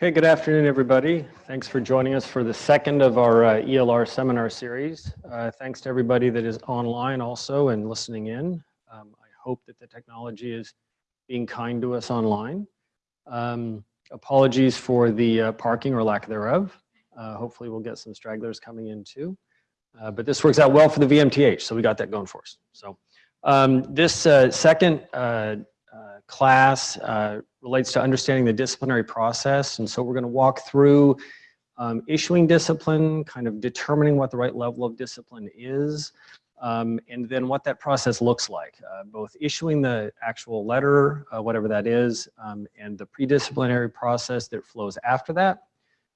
Okay, good afternoon, everybody. Thanks for joining us for the second of our uh, ELR seminar series. Uh, thanks to everybody that is online also and listening in. Um, I hope that the technology is being kind to us online. Um, apologies for the uh, parking or lack thereof. Uh, hopefully we'll get some stragglers coming in too. Uh, but this works out well for the VMTH, so we got that going for us. So um, this uh, second class relates to understanding the disciplinary process. And so we're gonna walk through um, issuing discipline, kind of determining what the right level of discipline is, um, and then what that process looks like, uh, both issuing the actual letter, uh, whatever that is, um, and the pre-disciplinary process that flows after that,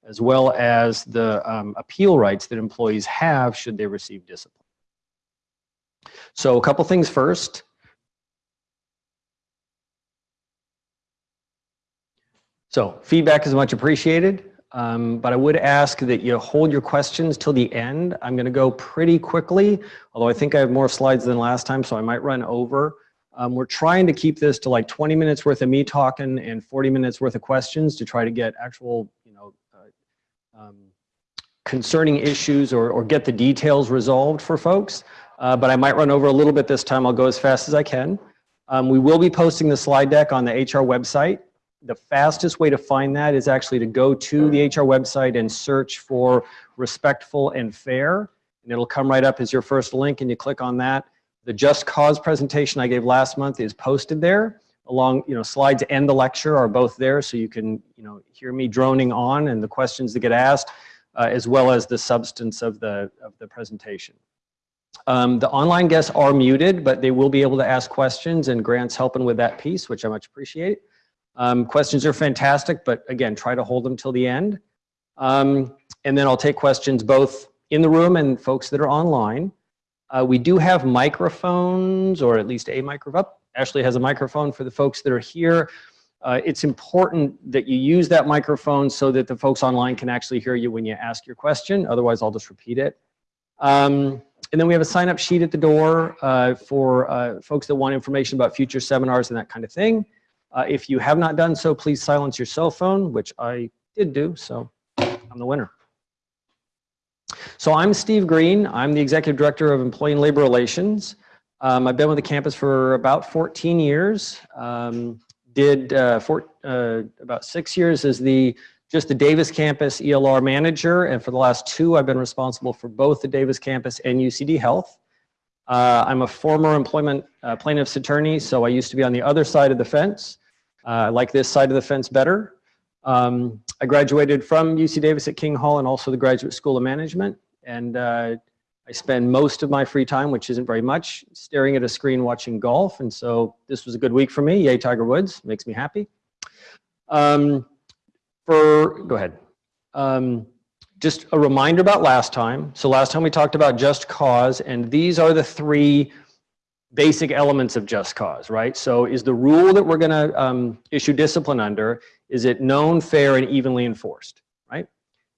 as well as the um, appeal rights that employees have should they receive discipline. So a couple things first. So feedback is much appreciated, um, but I would ask that you hold your questions till the end. I'm gonna go pretty quickly, although I think I have more slides than last time, so I might run over. Um, we're trying to keep this to like 20 minutes worth of me talking and 40 minutes worth of questions to try to get actual, you know, uh, um, concerning issues or, or get the details resolved for folks. Uh, but I might run over a little bit this time. I'll go as fast as I can. Um, we will be posting the slide deck on the HR website the fastest way to find that is actually to go to the HR website and search for respectful and fair. And it'll come right up as your first link and you click on that. The Just Cause presentation I gave last month is posted there along, you know, slides and the lecture are both there so you can, you know, hear me droning on and the questions that get asked uh, as well as the substance of the, of the presentation. Um, the online guests are muted, but they will be able to ask questions and Grant's helping with that piece, which I much appreciate. Um, questions are fantastic, but again, try to hold them till the end. Um, and then I'll take questions both in the room and folks that are online. Uh, we do have microphones, or at least a microphone. Ashley has a microphone for the folks that are here. Uh, it's important that you use that microphone so that the folks online can actually hear you when you ask your question. Otherwise, I'll just repeat it. Um, and then we have a sign up sheet at the door uh, for uh, folks that want information about future seminars and that kind of thing. Uh, if you have not done so, please silence your cell phone, which I did do, so I'm the winner. So I'm Steve Green. I'm the Executive Director of Employee and Labor Relations. Um, I've been with the campus for about 14 years. Um, did uh, uh, about six years as the just the Davis campus ELR manager, and for the last two, I've been responsible for both the Davis campus and UCD Health. Uh, I'm a former employment uh, plaintiff's attorney, so I used to be on the other side of the fence. Uh, I like this side of the fence better. Um, I graduated from UC Davis at King Hall and also the Graduate School of Management. And uh, I spend most of my free time, which isn't very much, staring at a screen watching golf. And so this was a good week for me. Yay, Tiger Woods, makes me happy. Um, for, go ahead. Um, just a reminder about last time. So last time we talked about just cause, and these are the three basic elements of just cause, right? So is the rule that we're gonna um, issue discipline under, is it known, fair, and evenly enforced, right?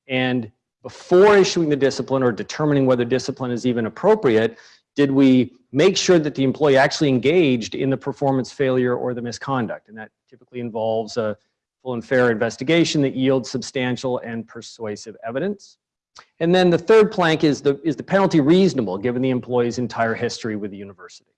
And before issuing the discipline or determining whether discipline is even appropriate, did we make sure that the employee actually engaged in the performance failure or the misconduct? And that typically involves a full and fair investigation that yields substantial and persuasive evidence. And then the third plank is the, is the penalty reasonable given the employee's entire history with the university.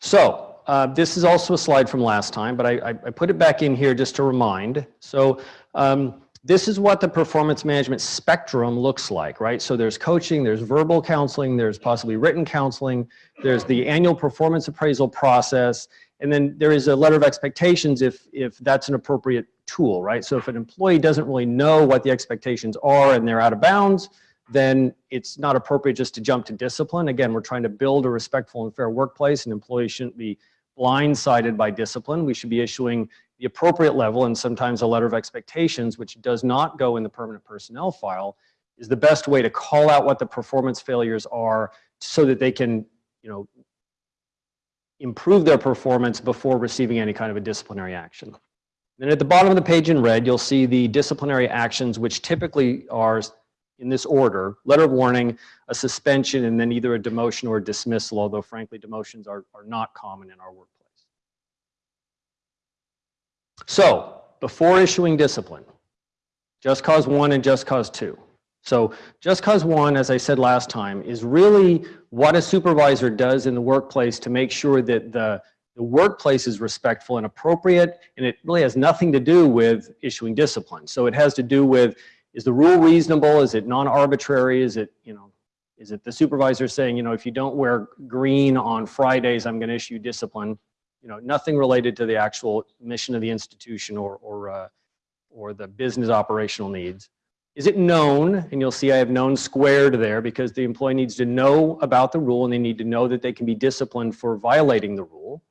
So uh, this is also a slide from last time, but I, I, put it back in here just to remind. So um, this is what the performance management spectrum looks like, right? So there's coaching, there's verbal counseling, there's possibly written counseling, there's the annual performance appraisal process, and then there is a letter of expectations if, if that's an appropriate tool, right? So if an employee doesn't really know what the expectations are and they're out of bounds, then it's not appropriate just to jump to discipline. Again, we're trying to build a respectful and fair workplace and employees shouldn't be blindsided by discipline. We should be issuing the appropriate level and sometimes a letter of expectations, which does not go in the permanent personnel file, is the best way to call out what the performance failures are so that they can, you know, improve their performance before receiving any kind of a disciplinary action. Then at the bottom of the page in red, you'll see the disciplinary actions, which typically are in this order, letter of warning, a suspension, and then either a demotion or a dismissal, although frankly, demotions are, are not common in our workplace. So before issuing discipline, just cause one and just cause two. So just cause one, as I said last time, is really what a supervisor does in the workplace to make sure that the, the workplace is respectful and appropriate, and it really has nothing to do with issuing discipline. So it has to do with, is the rule reasonable? Is it non-arbitrary? Is it, you know, is it the supervisor saying, you know, if you don't wear green on Fridays, I'm going to issue discipline? You know, nothing related to the actual mission of the institution or, or, uh, or the business operational needs. Is it known? And you'll see I have known squared there because the employee needs to know about the rule and they need to know that they can be disciplined for violating the rule.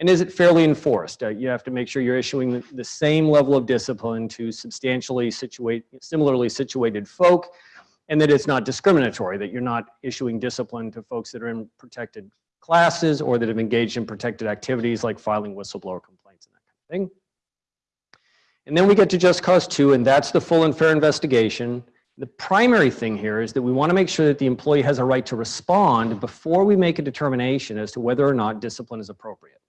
And is it fairly enforced? Uh, you have to make sure you're issuing the, the same level of discipline to substantially situate, similarly situated folk and that it's not discriminatory, that you're not issuing discipline to folks that are in protected classes or that have engaged in protected activities like filing whistleblower complaints and that kind of thing. And then we get to just cause two, and that's the full and fair investigation. The primary thing here is that we want to make sure that the employee has a right to respond before we make a determination as to whether or not discipline is appropriate.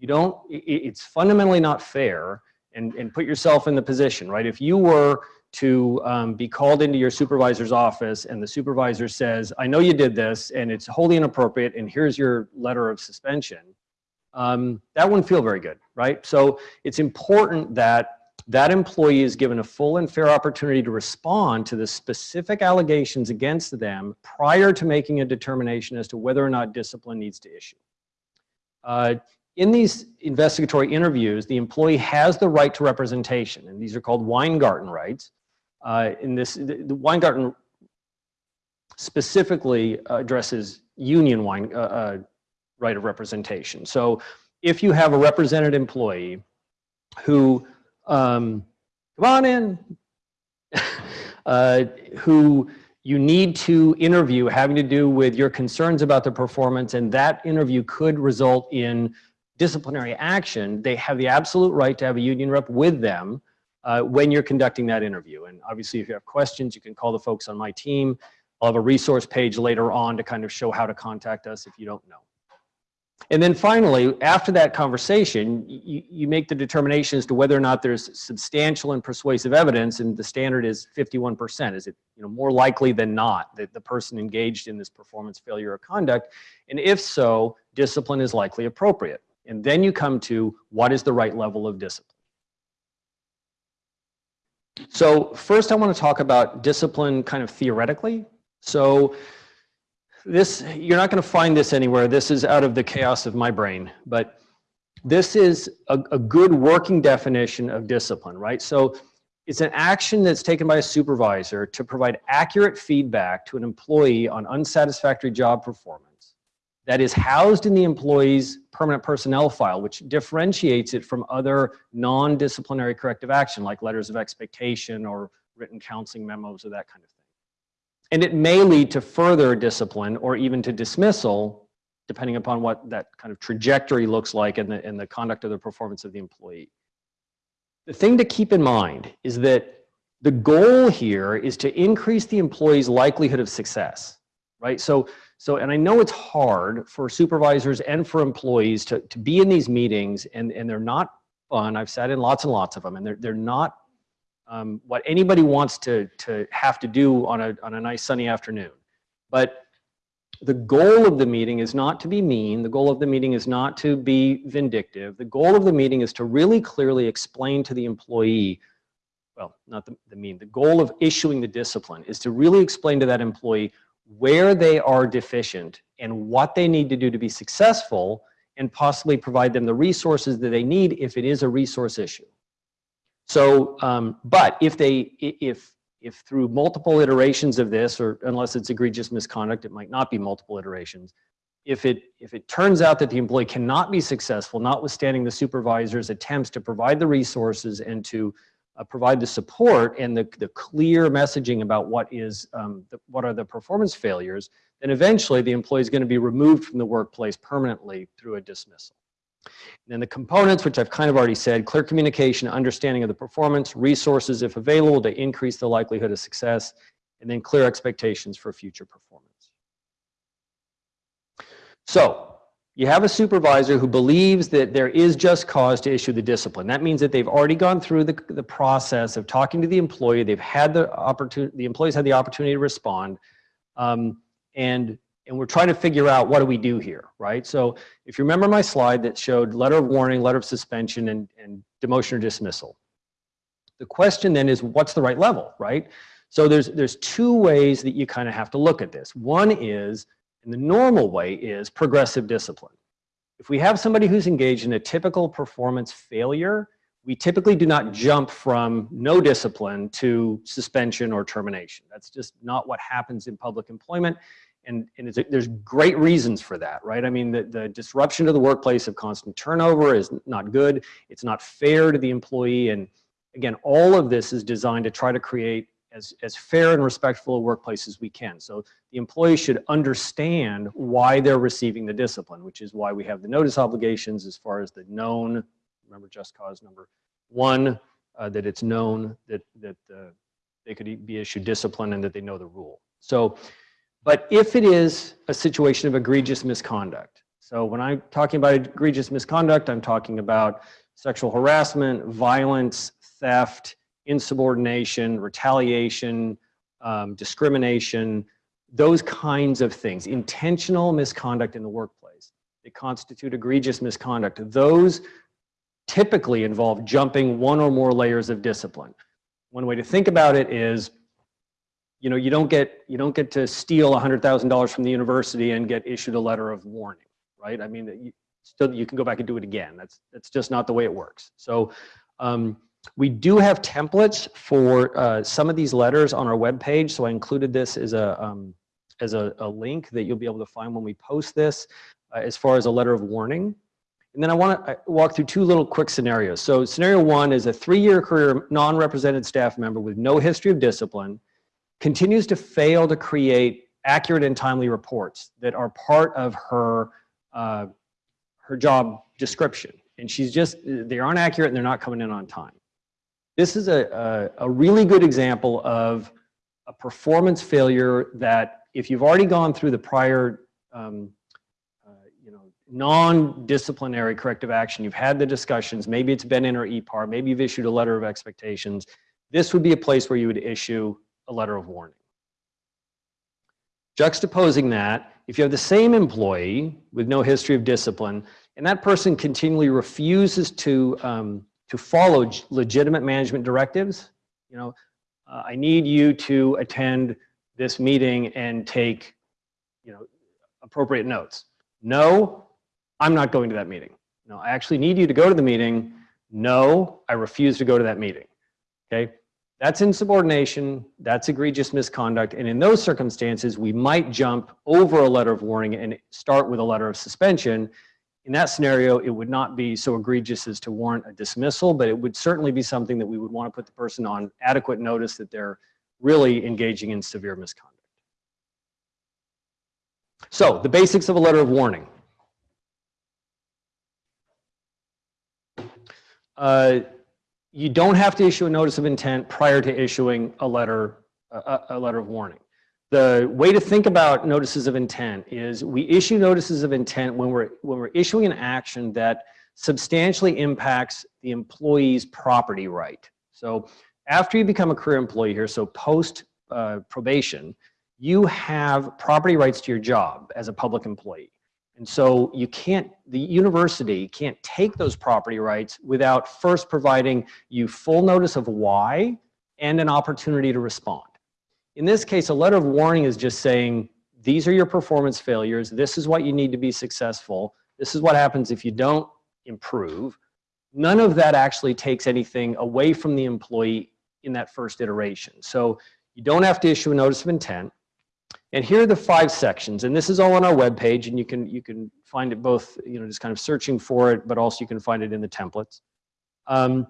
You don't, it's fundamentally not fair, and, and put yourself in the position, right? If you were to um, be called into your supervisor's office and the supervisor says, I know you did this and it's wholly inappropriate and here's your letter of suspension, um, that wouldn't feel very good, right? So it's important that that employee is given a full and fair opportunity to respond to the specific allegations against them prior to making a determination as to whether or not discipline needs to issue. Uh, in these investigatory interviews, the employee has the right to representation, and these are called Weingarten rights. Uh, in this, the, Weingarten specifically addresses union wine, uh, uh, right of representation. So if you have a represented employee who um, come on in, uh, who you need to interview having to do with your concerns about the performance and that interview could result in disciplinary action, they have the absolute right to have a union rep with them uh, when you're conducting that interview. And obviously if you have questions, you can call the folks on my team. I'll have a resource page later on to kind of show how to contact us if you don't know. And then finally, after that conversation, you, you make the determination as to whether or not there's substantial and persuasive evidence, and the standard is 51%. Is it you know, more likely than not that the person engaged in this performance failure or conduct? And if so, discipline is likely appropriate. And then you come to what is the right level of discipline. So first I want to talk about discipline kind of theoretically. So this, you're not going to find this anywhere. This is out of the chaos of my brain, but this is a, a good working definition of discipline, right? So it's an action that's taken by a supervisor to provide accurate feedback to an employee on unsatisfactory job performance that is housed in the employee's permanent personnel file, which differentiates it from other non-disciplinary corrective action like letters of expectation or written counseling memos or that kind of thing. And it may lead to further discipline or even to dismissal, depending upon what that kind of trajectory looks like and the, the conduct of the performance of the employee. The thing to keep in mind is that the goal here is to increase the employee's likelihood of success, right? So, so and I know it's hard for supervisors and for employees to, to be in these meetings and, and they're not fun. I've sat in lots and lots of them and they're, they're not um, what anybody wants to, to have to do on a, on a nice sunny afternoon. But the goal of the meeting is not to be mean. The goal of the meeting is not to be vindictive. The goal of the meeting is to really clearly explain to the employee, well, not the, the mean, the goal of issuing the discipline is to really explain to that employee where they are deficient and what they need to do to be successful and possibly provide them the resources that they need if it is a resource issue. So, um, but if they, if, if through multiple iterations of this, or unless it's egregious misconduct, it might not be multiple iterations. If it, if it turns out that the employee cannot be successful, notwithstanding the supervisor's attempts to provide the resources and to uh, provide the support and the, the clear messaging about what is, um, the, what are the performance failures, then eventually the employee is going to be removed from the workplace permanently through a dismissal. And then the components, which I've kind of already said, clear communication, understanding of the performance, resources if available to increase the likelihood of success, and then clear expectations for future performance. So you have a supervisor who believes that there is just cause to issue the discipline. That means that they've already gone through the, the process of talking to the employee. They've had the opportunity, the employees had the opportunity to respond. Um, and, and we're trying to figure out what do we do here, right? So if you remember my slide that showed letter of warning, letter of suspension, and, and demotion or dismissal. The question then is what's the right level, right? So there's, there's two ways that you kind of have to look at this. One is, and the normal way is progressive discipline. If we have somebody who's engaged in a typical performance failure, we typically do not jump from no discipline to suspension or termination. That's just not what happens in public employment. And, and there's great reasons for that, right? I mean, the, the disruption to the workplace of constant turnover is not good. It's not fair to the employee. And again, all of this is designed to try to create as, as fair and respectful a workplace as we can. So the employee should understand why they're receiving the discipline, which is why we have the notice obligations as far as the known, remember just cause number one, uh, that it's known that, that uh, they could be issued discipline and that they know the rule. So, but if it is a situation of egregious misconduct, so when I'm talking about egregious misconduct, I'm talking about sexual harassment, violence, theft, insubordination, retaliation, um, discrimination, those kinds of things, intentional misconduct in the workplace that constitute egregious misconduct. Those typically involve jumping one or more layers of discipline. One way to think about it is, you know, you don't get, you don't get to steal $100,000 from the university and get issued a letter of warning, right? I mean, you, still, you can go back and do it again. That's, that's just not the way it works. So um, we do have templates for uh, some of these letters on our webpage, so I included this as a um, as a, a, link that you'll be able to find when we post this, uh, as far as a letter of warning. And then I want to walk through two little quick scenarios. So scenario one is a three-year career non-represented staff member with no history of discipline continues to fail to create accurate and timely reports that are part of her uh, her job description. And she's just, they aren't accurate and they're not coming in on time. This is a, a, a really good example of a performance failure that if you've already gone through the prior um, uh, you know, non-disciplinary corrective action, you've had the discussions, maybe it's been in or EPAR, maybe you've issued a letter of expectations, this would be a place where you would issue a letter of warning. Juxtaposing that, if you have the same employee with no history of discipline, and that person continually refuses to um, to follow legitimate management directives. You know, uh, I need you to attend this meeting and take, you know, appropriate notes. No, I'm not going to that meeting. No, I actually need you to go to the meeting. No, I refuse to go to that meeting. Okay, that's insubordination, that's egregious misconduct, and in those circumstances, we might jump over a letter of warning and start with a letter of suspension in that scenario, it would not be so egregious as to warrant a dismissal, but it would certainly be something that we would want to put the person on adequate notice that they're really engaging in severe misconduct. So the basics of a letter of warning. Uh, you don't have to issue a notice of intent prior to issuing a letter, a, a letter of warning. The way to think about notices of intent is we issue notices of intent when we're, when we're issuing an action that substantially impacts the employee's property right. So after you become a career employee here, so post uh, probation, you have property rights to your job as a public employee. And so you can't, the university can't take those property rights without first providing you full notice of why and an opportunity to respond. In this case, a letter of warning is just saying, these are your performance failures. This is what you need to be successful. This is what happens if you don't improve. None of that actually takes anything away from the employee in that first iteration. So you don't have to issue a notice of intent. And here are the five sections, and this is all on our webpage, and you can you can find it both, you know, just kind of searching for it, but also you can find it in the templates. Um,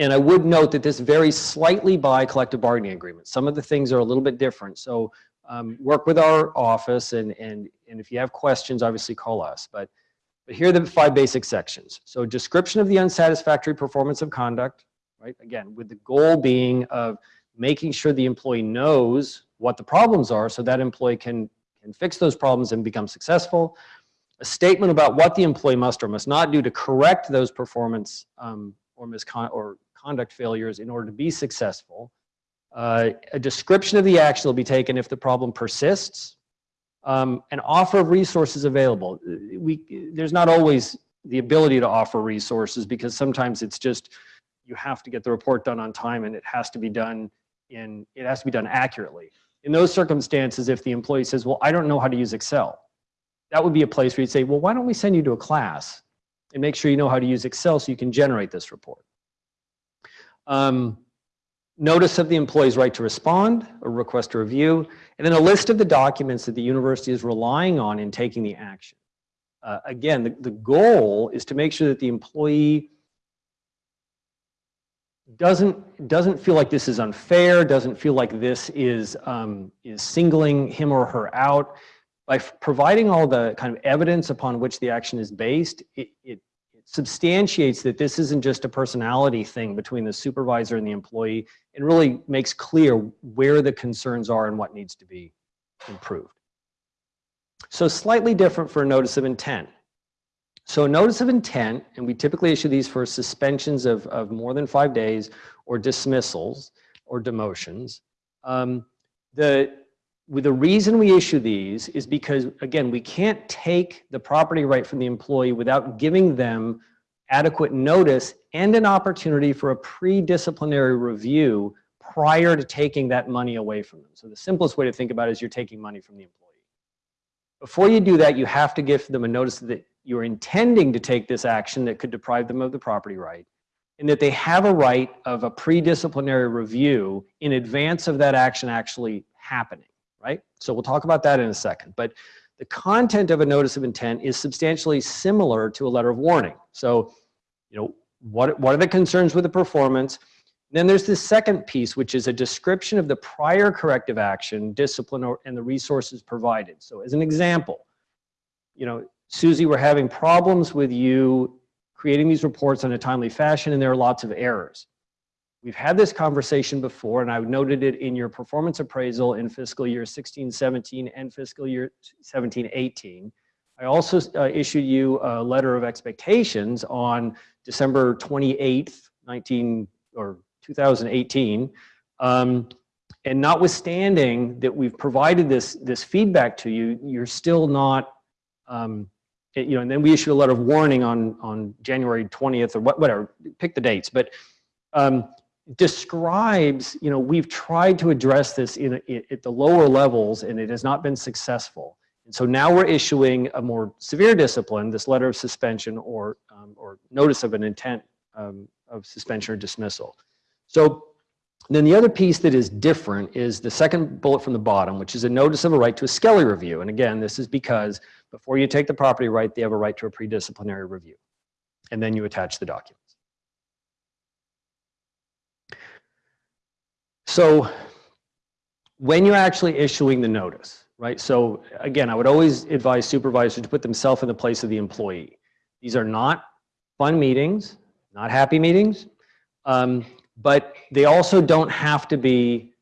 and I would note that this varies slightly by collective bargaining agreement. Some of the things are a little bit different. So um, work with our office and, and, and if you have questions, obviously call us. But, but here are the five basic sections. So description of the unsatisfactory performance of conduct, right? Again, with the goal being of making sure the employee knows what the problems are so that employee can, can fix those problems and become successful. a statement about what the employee must or must not do to correct those performance um, or miscon or conduct failures in order to be successful, uh, a description of the action will be taken if the problem persists, um, an offer of resources available. We, there's not always the ability to offer resources because sometimes it's just you have to get the report done on time and it has to be done in it has to be done accurately. In those circumstances, if the employee says, well, I don't know how to use Excel, that would be a place where you'd say, well, why don't we send you to a class and make sure you know how to use Excel so you can generate this report. Um, notice of the employee's right to respond, a request to review, and then a list of the documents that the university is relying on in taking the action. Uh, again, the, the goal is to make sure that the employee doesn't doesn't feel like this is unfair, doesn't feel like this is um, is singling him or her out. By providing all the kind of evidence upon which the action is based, it, it, it substantiates that this isn't just a personality thing between the supervisor and the employee. and really makes clear where the concerns are and what needs to be improved. So slightly different for a notice of intent. So a notice of intent, and we typically issue these for suspensions of, of more than five days or dismissals or demotions. Um, the, the reason we issue these is because, again, we can't take the property right from the employee without giving them adequate notice and an opportunity for a pre-disciplinary review prior to taking that money away from them. So the simplest way to think about it is you're taking money from the employee. Before you do that, you have to give them a notice that you're intending to take this action that could deprive them of the property right, and that they have a right of a pre-disciplinary review in advance of that action actually happening, right? So we'll talk about that in a second. But the content of a notice of intent is substantially similar to a letter of warning. So, you know, what, what are the concerns with the performance? Then there's this second piece, which is a description of the prior corrective action, discipline, or, and the resources provided. So as an example, you know, Susie, we're having problems with you creating these reports in a timely fashion and there are lots of errors. We've had this conversation before and I've noted it in your performance appraisal in fiscal year 16, 17 and fiscal year 17, 18. I also uh, issued you a letter of expectations on December 28th, 19 or 2018. Um, and notwithstanding that we've provided this, this feedback to you, you're still not um, it, you know, and then we issued a letter of warning on, on January 20th or what, whatever, pick the dates, but um, describes, you know, we've tried to address this in, in, at the lower levels and it has not been successful. And so now we're issuing a more severe discipline, this letter of suspension or, um, or notice of an intent um, of suspension or dismissal. So then the other piece that is different is the second bullet from the bottom, which is a notice of a right to a Skelly review. And again, this is because before you take the property right, they have a right to a pre-disciplinary review. And then you attach the documents. So when you're actually issuing the notice, right? So again, I would always advise supervisors to put themselves in the place of the employee. These are not fun meetings, not happy meetings, um, but they also don't have to be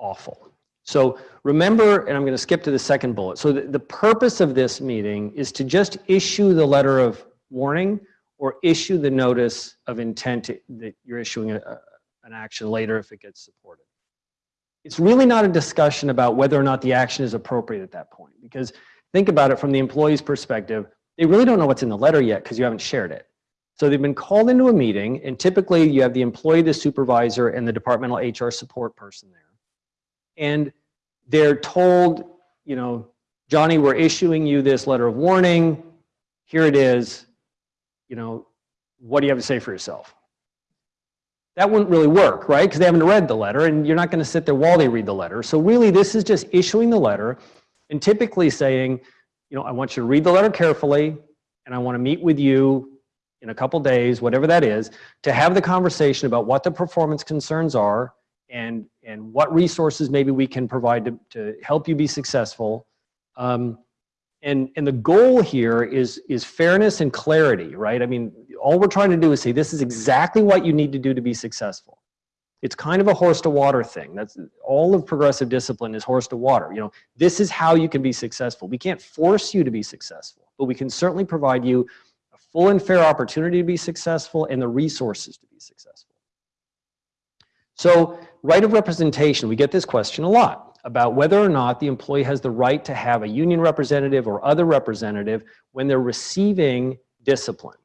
awful. So remember, and I'm going to skip to the second bullet. So the, the purpose of this meeting is to just issue the letter of warning or issue the notice of intent that you're issuing a, an action later if it gets supported. It's really not a discussion about whether or not the action is appropriate at that point because think about it from the employee's perspective, they really don't know what's in the letter yet because you haven't shared it. So they've been called into a meeting and typically you have the employee, the supervisor, and the departmental HR support person there and they're told, you know, Johnny, we're issuing you this letter of warning. Here it is. You know, what do you have to say for yourself? That wouldn't really work, right? Because they haven't read the letter and you're not going to sit there while they read the letter. So really this is just issuing the letter and typically saying, you know, I want you to read the letter carefully and I want to meet with you in a couple days, whatever that is, to have the conversation about what the performance concerns are and, and what resources maybe we can provide to, to help you be successful. Um, and, and the goal here is, is fairness and clarity, right? I mean, all we're trying to do is say, this is exactly what you need to do to be successful. It's kind of a horse to water thing. That's all of progressive discipline is horse to water. You know, this is how you can be successful. We can't force you to be successful, but we can certainly provide you a full and fair opportunity to be successful and the resources to be successful. So right of representation, we get this question a lot about whether or not the employee has the right to have a union representative or other representative when they're receiving discipline.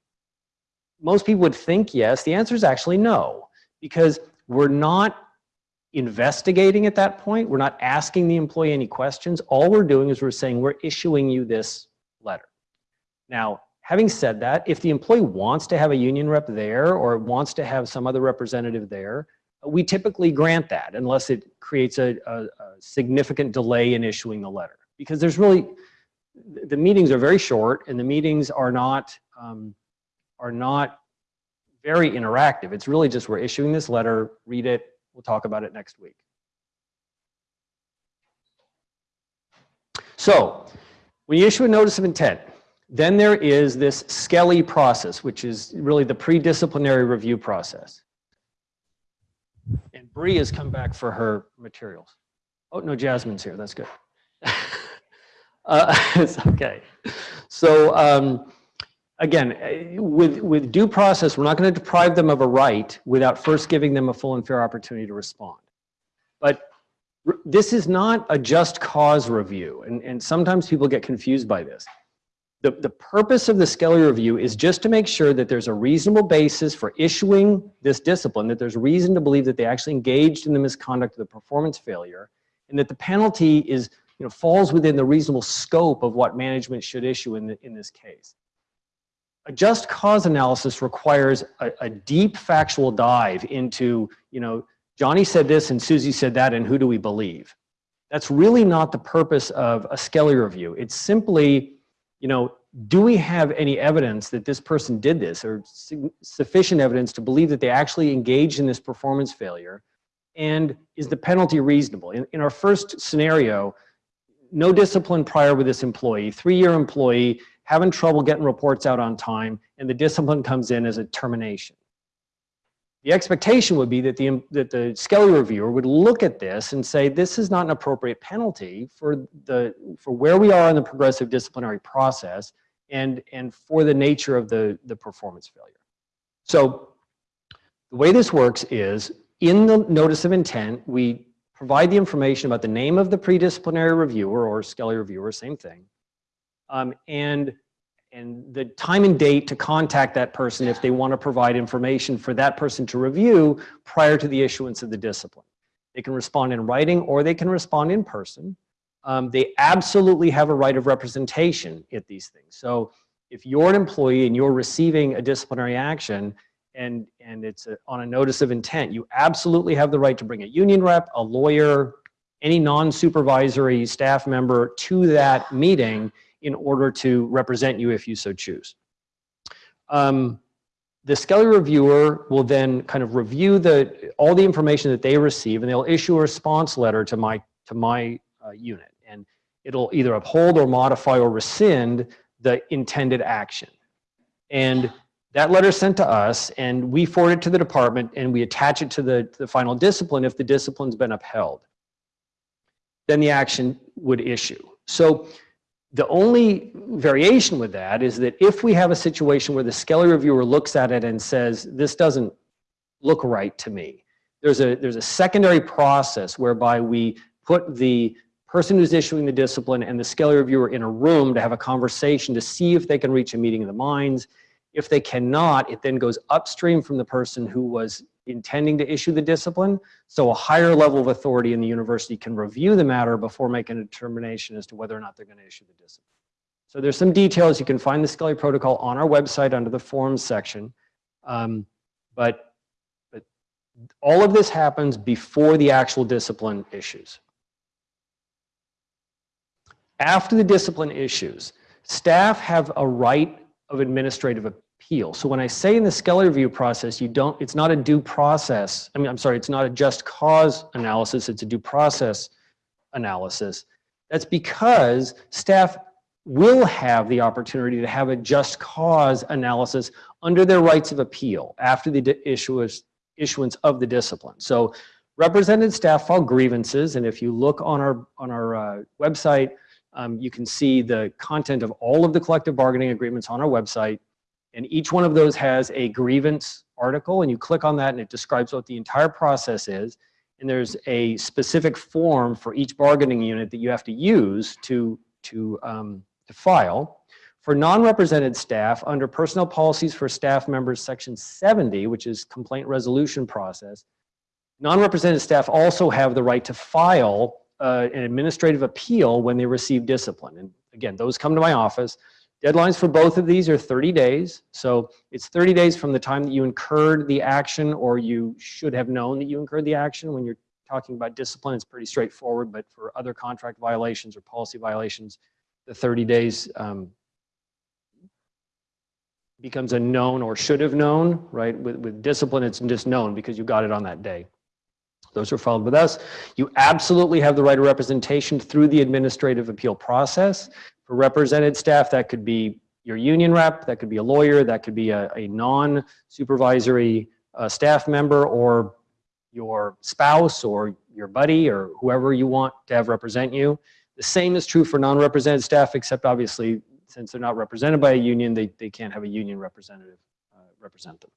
Most people would think yes. The answer is actually no, because we're not investigating at that point. We're not asking the employee any questions. All we're doing is we're saying we're issuing you this letter. Now, having said that, if the employee wants to have a union rep there or wants to have some other representative there, we typically grant that unless it creates a, a, a significant delay in issuing the letter. Because there's really, the meetings are very short and the meetings are not, um, are not very interactive. It's really just we're issuing this letter, read it, we'll talk about it next week. So when you issue a notice of intent, then there is this Skelly process, which is really the pre-disciplinary review process. And Bree has come back for her materials. Oh, no, Jasmine's here. That's good. uh, it's okay. So um, again, eh, with, with due process, we're not going to deprive them of a right without first giving them a full and fair opportunity to respond. But this is not a just cause review, and, and sometimes people get confused by this. The, the purpose of the Skelly review is just to make sure that there's a reasonable basis for issuing this discipline, that there's reason to believe that they actually engaged in the misconduct of the performance failure, and that the penalty is, you know, falls within the reasonable scope of what management should issue in, the, in this case. A just cause analysis requires a, a deep factual dive into, you know, Johnny said this and Susie said that and who do we believe? That's really not the purpose of a Skelly review. It's simply, you know, do we have any evidence that this person did this or sufficient evidence to believe that they actually engaged in this performance failure? And is the penalty reasonable? In, in our first scenario, no discipline prior with this employee, three-year employee, having trouble getting reports out on time, and the discipline comes in as a termination. The expectation would be that the, that the Skelly reviewer would look at this and say, this is not an appropriate penalty for, the, for where we are in the progressive disciplinary process and, and for the nature of the, the performance failure. So the way this works is in the notice of intent, we provide the information about the name of the pre-disciplinary reviewer or Skelly reviewer, same thing, um, and, and the time and date to contact that person if they want to provide information for that person to review prior to the issuance of the discipline. They can respond in writing or they can respond in person. Um, they absolutely have a right of representation at these things. So if you're an employee and you're receiving a disciplinary action and, and it's a, on a notice of intent, you absolutely have the right to bring a union rep, a lawyer, any non-supervisory staff member to that meeting in order to represent you if you so choose. Um, the Skelly reviewer will then kind of review the all the information that they receive and they'll issue a response letter to my to my uh, unit and it'll either uphold or modify or rescind the intended action. And that letter is sent to us and we forward it to the department and we attach it to the, to the final discipline if the discipline's been upheld. Then the action would issue. So the only variation with that is that if we have a situation where the Skelly reviewer looks at it and says, this doesn't look right to me, there's a, there's a secondary process whereby we put the person who's issuing the discipline and the Skelly reviewer in a room to have a conversation to see if they can reach a meeting of the minds. If they cannot, it then goes upstream from the person who was intending to issue the discipline. So a higher level of authority in the university can review the matter before making a determination as to whether or not they're going to issue the discipline. So there's some details. You can find the Skelly protocol on our website under the forms section. Um, but, but all of this happens before the actual discipline issues. After the discipline issues, staff have a right of administrative appeal. So when I say in the Skelly review process, you don't, it's not a due process. I mean, I'm sorry, it's not a just cause analysis, it's a due process analysis. That's because staff will have the opportunity to have a just cause analysis under their rights of appeal after the issuance, issuance of the discipline. So represented staff file grievances, and if you look on our, on our uh, website, um, you can see the content of all of the collective bargaining agreements on our website. And each one of those has a grievance article, and you click on that and it describes what the entire process is. And there's a specific form for each bargaining unit that you have to use to, to, um, to file. For non-represented staff, under Personnel Policies for Staff Members, Section 70, which is complaint resolution process, non-represented staff also have the right to file uh, an administrative appeal when they receive discipline. And again, those come to my office. Deadlines for both of these are 30 days. So it's 30 days from the time that you incurred the action or you should have known that you incurred the action. When you're talking about discipline, it's pretty straightforward, but for other contract violations or policy violations, the 30 days um, becomes a known or should have known, right? With, with discipline, it's just known because you got it on that day. Those are filed with us. You absolutely have the right of representation through the administrative appeal process. For represented staff, that could be your union rep, that could be a lawyer, that could be a, a non-supervisory uh, staff member or your spouse or your buddy or whoever you want to have represent you. The same is true for non-represented staff, except obviously since they're not represented by a union, they, they can't have a union representative uh, represent them.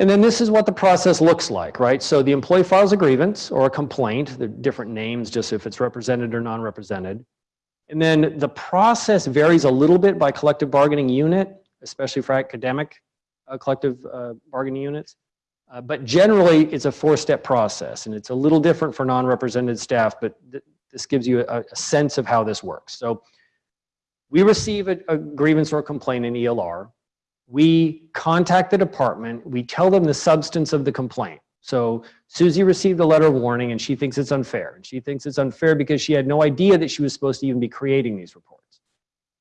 And then this is what the process looks like, right? So the employee files a grievance or a complaint, the different names, just if it's represented or non-represented. And then the process varies a little bit by collective bargaining unit, especially for academic uh, collective uh, bargaining units. Uh, but generally, it's a four-step process, and it's a little different for non-represented staff, but th this gives you a, a, sense of how this works. So we receive a, a grievance or a complaint in ELR we contact the department, we tell them the substance of the complaint. So Susie received a letter of warning and she thinks it's unfair. And she thinks it's unfair because she had no idea that she was supposed to even be creating these reports.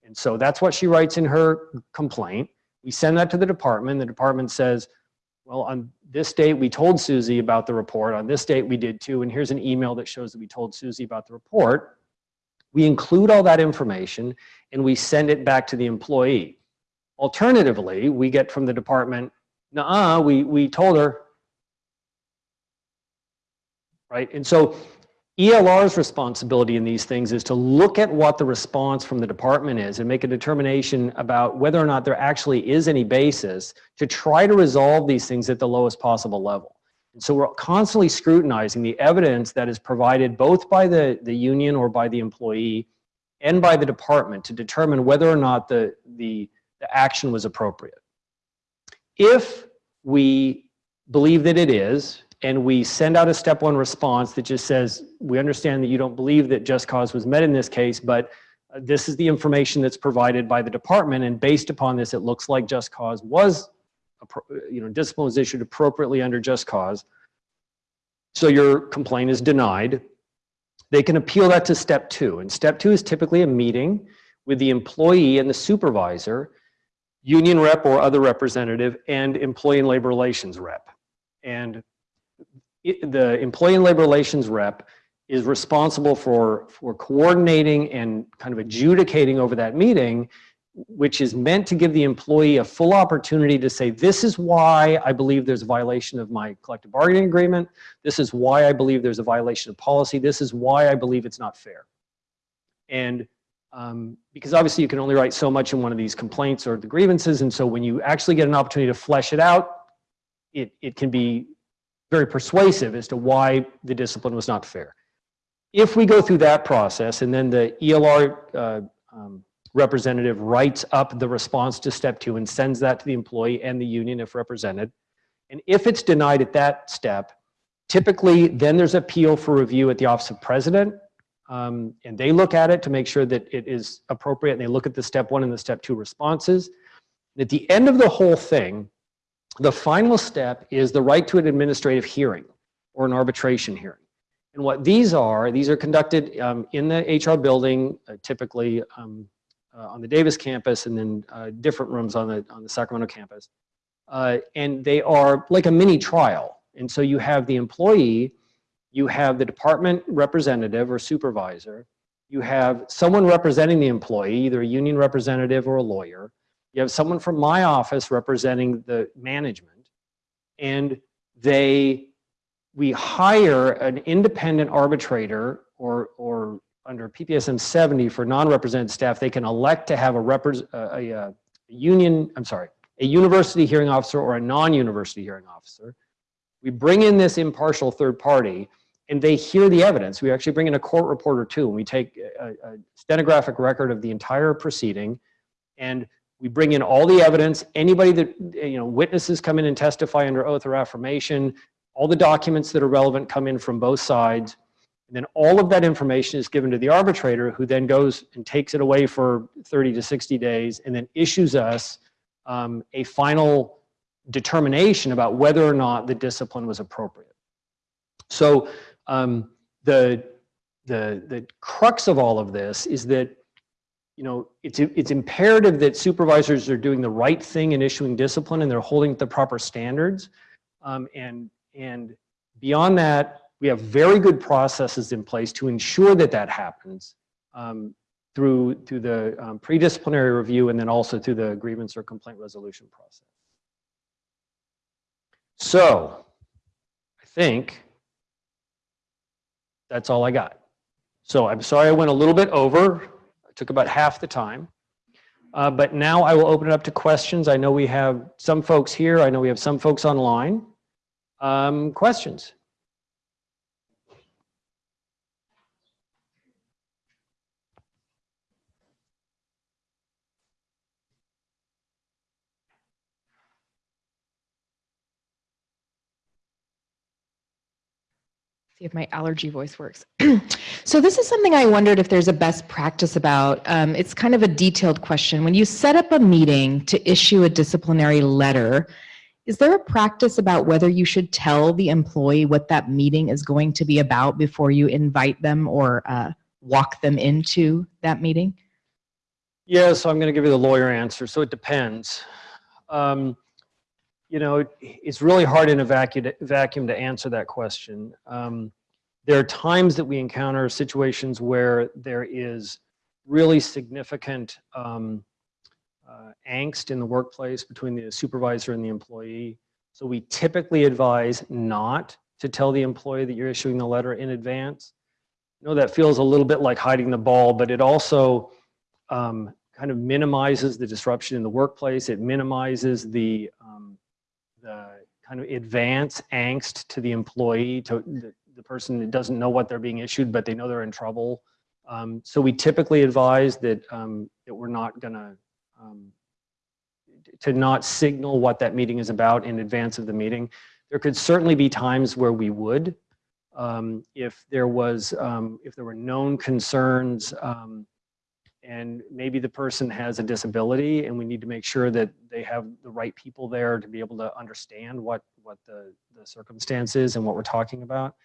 And so that's what she writes in her complaint. We send that to the department. The department says, well, on this date, we told Susie about the report. On this date, we did too. And here's an email that shows that we told Susie about the report. We include all that information and we send it back to the employee. Alternatively, we get from the department, nah, we, we told her, right? And so ELR's responsibility in these things is to look at what the response from the department is and make a determination about whether or not there actually is any basis to try to resolve these things at the lowest possible level. And so we're constantly scrutinizing the evidence that is provided both by the, the union or by the employee and by the department to determine whether or not the, the the action was appropriate. If we believe that it is, and we send out a step one response that just says, we understand that you don't believe that just cause was met in this case, but uh, this is the information that's provided by the department, and based upon this, it looks like just cause was, you know, discipline was issued appropriately under just cause. So your complaint is denied. They can appeal that to step two, and step two is typically a meeting with the employee and the supervisor union rep or other representative, and employee and labor relations rep. And it, the employee and labor relations rep is responsible for, for coordinating and kind of adjudicating over that meeting, which is meant to give the employee a full opportunity to say, this is why I believe there's a violation of my collective bargaining agreement. This is why I believe there's a violation of policy. This is why I believe it's not fair. And um, because obviously you can only write so much in one of these complaints or the grievances. And so when you actually get an opportunity to flesh it out, it, it can be very persuasive as to why the discipline was not fair. If we go through that process and then the ELR uh, um, representative writes up the response to step two and sends that to the employee and the union if represented, and if it's denied at that step, typically then there's appeal for review at the office of president um, and they look at it to make sure that it is appropriate and they look at the step one and the step two responses. At the end of the whole thing, the final step is the right to an administrative hearing or an arbitration hearing. And what these are, these are conducted um, in the HR building, uh, typically um, uh, on the Davis campus and then uh, different rooms on the, on the Sacramento campus. Uh, and they are like a mini trial. And so you have the employee you have the department representative or supervisor, you have someone representing the employee, either a union representative or a lawyer, you have someone from my office representing the management, and they, we hire an independent arbitrator or, or under PPSM 70 for non-represented staff, they can elect to have a, a, a union, I'm sorry, a university hearing officer or a non-university hearing officer. We bring in this impartial third party and they hear the evidence. We actually bring in a court reporter too, and we take a, a stenographic record of the entire proceeding and we bring in all the evidence, anybody that, you know, witnesses come in and testify under oath or affirmation, all the documents that are relevant come in from both sides. And then all of that information is given to the arbitrator who then goes and takes it away for 30 to 60 days and then issues us um, a final determination about whether or not the discipline was appropriate. So um, the, the, the crux of all of this is that you know, it's, it's imperative that supervisors are doing the right thing in issuing discipline and they're holding the proper standards. Um, and, and beyond that, we have very good processes in place to ensure that that happens um, through, through the um, pre-disciplinary review and then also through the grievance or complaint resolution process. So I think that's all I got. So I'm sorry I went a little bit over I took about half the time. Uh, but now I will open it up to questions. I know we have some folks here. I know we have some folks online. Um, questions? See if my allergy voice works. so this is something I wondered if there's a best practice about. Um, it's kind of a detailed question. When you set up a meeting to issue a disciplinary letter, is there a practice about whether you should tell the employee what that meeting is going to be about before you invite them or uh, walk them into that meeting? Yeah, so I'm going to give you the lawyer answer. So it depends. Um, you know, it's really hard in a vacuum, vacuum to answer that question. Um, there are times that we encounter situations where there is really significant um, uh, angst in the workplace between the supervisor and the employee. So we typically advise not to tell the employee that you're issuing the letter in advance. I know that feels a little bit like hiding the ball, but it also um, kind of minimizes the disruption in the workplace. It minimizes the um, the kind of advance angst to the employee, to the, the person that doesn't know what they're being issued, but they know they're in trouble. Um, so we typically advise that, um, that we're not gonna, um, to not signal what that meeting is about in advance of the meeting. There could certainly be times where we would, um, if there was, um, if there were known concerns um, and maybe the person has a disability and we need to make sure that they have the right people there to be able to understand what, what the, the circumstance is and what we're talking about.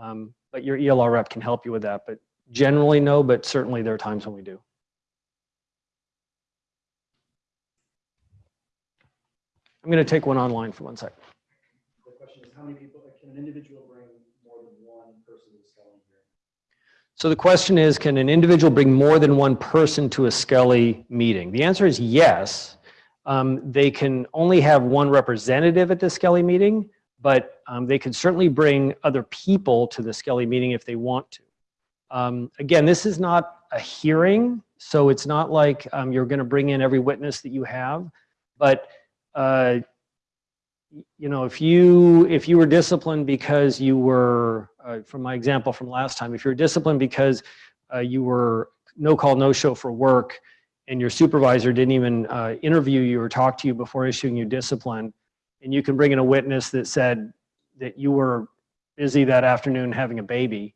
Um, but your ELR rep can help you with that, but generally no, but certainly there are times when we do. I'm going to take one online for one sec. The question is, how many people, can an individual bring more than one person Skelly hearing? So the question is, can an individual bring more than one person to a Skelly meeting? The answer is yes. Um, they can only have one representative at the Skelly meeting, but um, they can certainly bring other people to the Skelly meeting if they want to. Um, again, this is not a hearing, so it's not like um, you're going to bring in every witness that you have, but uh, you know, if you if you were disciplined because you were, uh, from my example from last time, if you're disciplined because uh, you were no call, no show for work, and your supervisor didn't even uh, interview you or talk to you before issuing you discipline, and you can bring in a witness that said that you were busy that afternoon having a baby,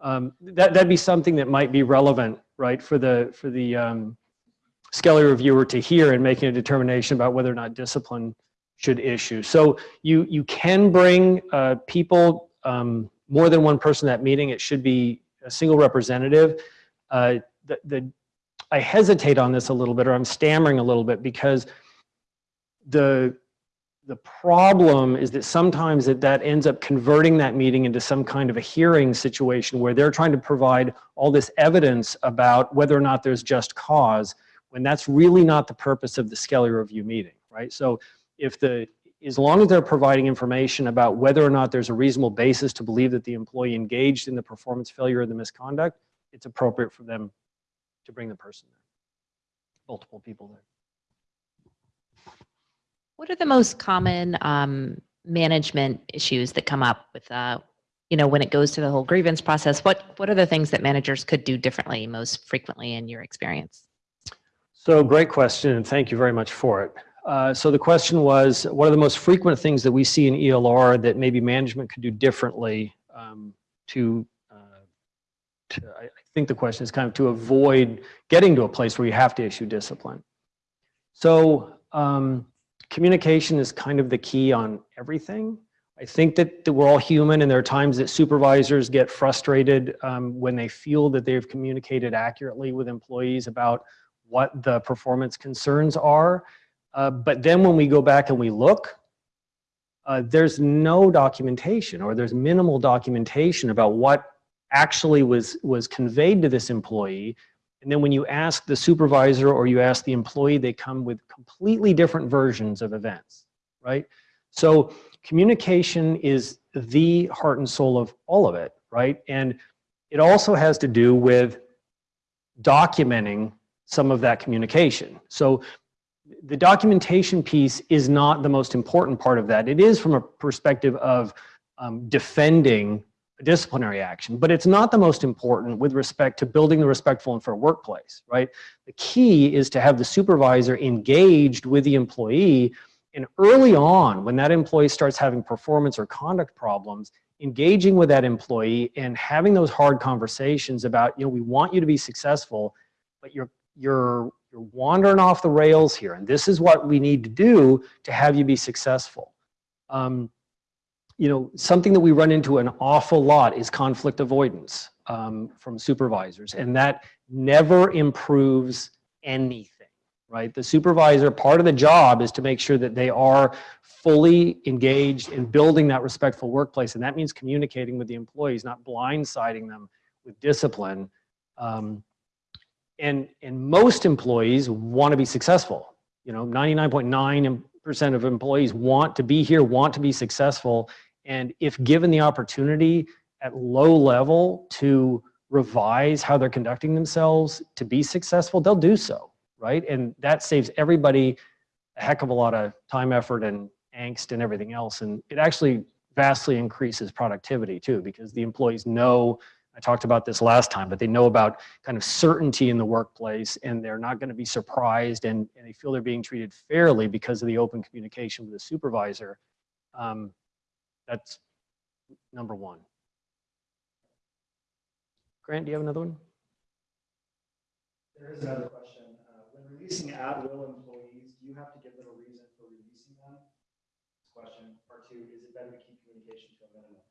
um, that that'd be something that might be relevant, right, for the for the um, Skelly reviewer to hear and making a determination about whether or not discipline should issue. So you, you can bring uh, people, um, more than one person at that meeting. It should be a single representative. Uh, the, the, I hesitate on this a little bit, or I'm stammering a little bit because the, the problem is that sometimes that, that ends up converting that meeting into some kind of a hearing situation where they're trying to provide all this evidence about whether or not there's just cause when that's really not the purpose of the Skelly review meeting, right? So if the as long as they're providing information about whether or not there's a reasonable basis to believe that the employee engaged in the performance failure or the misconduct, it's appropriate for them to bring the person there. Multiple people there. What are the most common um, management issues that come up with, uh, you know, when it goes to the whole grievance process? What What are the things that managers could do differently most frequently in your experience? So great question, and thank you very much for it. Uh, so the question was, what are the most frequent things that we see in ELR that maybe management could do differently um, to, uh, to, I think the question is kind of to avoid getting to a place where you have to issue discipline. So um, communication is kind of the key on everything. I think that, that we're all human and there are times that supervisors get frustrated um, when they feel that they've communicated accurately with employees about what the performance concerns are. Uh, but then when we go back and we look, uh, there's no documentation or there's minimal documentation about what actually was, was conveyed to this employee. And then when you ask the supervisor or you ask the employee, they come with completely different versions of events, right? So communication is the heart and soul of all of it, right? And it also has to do with documenting some of that communication. So the documentation piece is not the most important part of that. It is from a perspective of um, defending disciplinary action, but it's not the most important with respect to building the respectful and fair workplace, right? The key is to have the supervisor engaged with the employee and early on, when that employee starts having performance or conduct problems, engaging with that employee and having those hard conversations about, you know, we want you to be successful, but you're, you're, you're wandering off the rails here. And this is what we need to do to have you be successful. Um, you know, something that we run into an awful lot is conflict avoidance um, from supervisors. And that never improves anything right? The supervisor, part of the job is to make sure that they are fully engaged in building that respectful workplace. And that means communicating with the employees, not blindsiding them with discipline. Um, and, and most employees want to be successful. You know, 99.9% of employees want to be here, want to be successful. And if given the opportunity at low level to revise how they're conducting themselves to be successful, they'll do so right? And that saves everybody a heck of a lot of time, effort, and angst and everything else. And it actually vastly increases productivity too, because the employees know, I talked about this last time, but they know about kind of certainty in the workplace and they're not gonna be surprised and, and they feel they're being treated fairly because of the open communication with the supervisor. Um, that's number one. Grant, do you have another one? There is another question. Uh, When releasing at-will employees, do you have to give them a reason for releasing them? Question. Part two, is it better to keep communication to a minimum?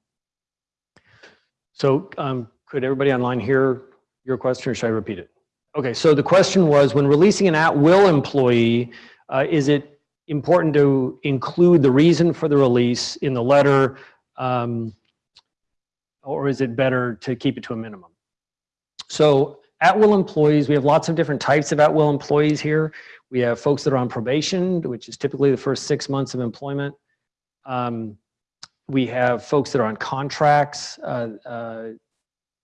So um, could everybody online hear your question or should I repeat it? Okay, so the question was when releasing an at-will employee, uh, is it important to include the reason for the release in the letter? Um, or is it better to keep it to a minimum? So at-will employees, we have lots of different types of at-will employees here. We have folks that are on probation, which is typically the first six months of employment. Um, we have folks that are on contracts. Uh, uh,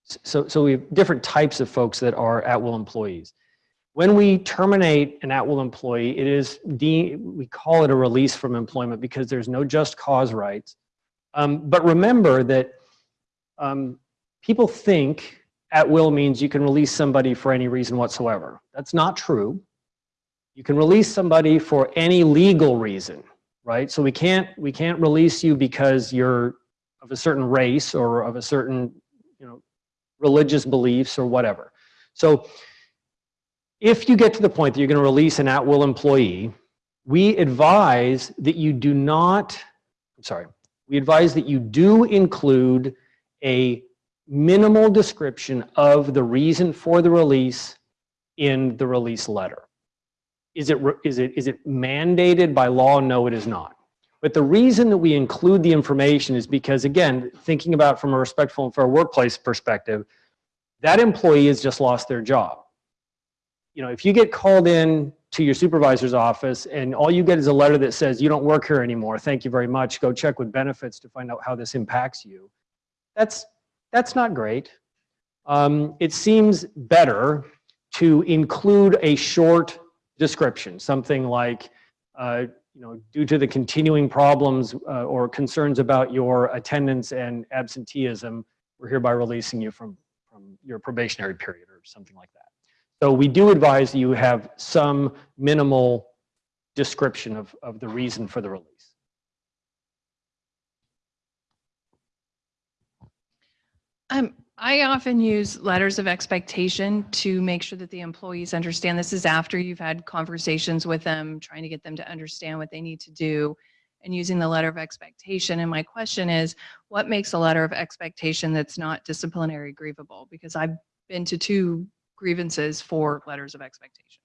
so, so we have different types of folks that are at-will employees. When we terminate an at-will employee, it is, de we call it a release from employment because there's no just cause rights. Um, but remember that um, people think at will means you can release somebody for any reason whatsoever. That's not true. You can release somebody for any legal reason, right? So we can't, we can't release you because you're of a certain race or of a certain, religious beliefs or whatever. So if you get to the point that you're going to release an at-will employee, we advise that you do not, I'm sorry, we advise that you do include a minimal description of the reason for the release in the release letter. Is it, is it, is it mandated by law? No, it is not. But the reason that we include the information is because, again, thinking about from a respectful and fair workplace perspective, that employee has just lost their job. You know, if you get called in to your supervisor's office and all you get is a letter that says, you don't work here anymore, thank you very much, go check with benefits to find out how this impacts you. That's, that's not great. Um, it seems better to include a short description, something like, uh, you know, due to the continuing problems uh, or concerns about your attendance and absenteeism, we're hereby releasing you from, from your probationary period or something like that. So we do advise you have some minimal description of, of the reason for the release. Um, I often use letters of expectation to make sure that the employees understand this is after you've had conversations with them, trying to get them to understand what they need to do and using the letter of expectation. And my question is, what makes a letter of expectation that's not disciplinary grievable? Because I've been to two grievances for letters of expectation.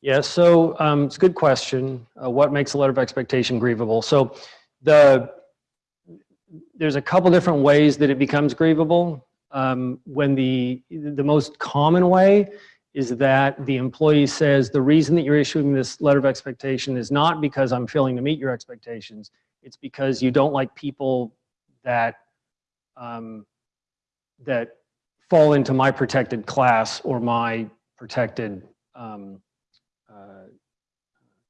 Yeah, so um, it's a good question. Uh, what makes a letter of expectation grievable? So the there's a couple different ways that it becomes grievable. Um, when the the most common way is that the employee says the reason that you're issuing this letter of expectation is not because I'm failing to meet your expectations. It's because you don't like people that um, that fall into my protected class or my protected um, uh,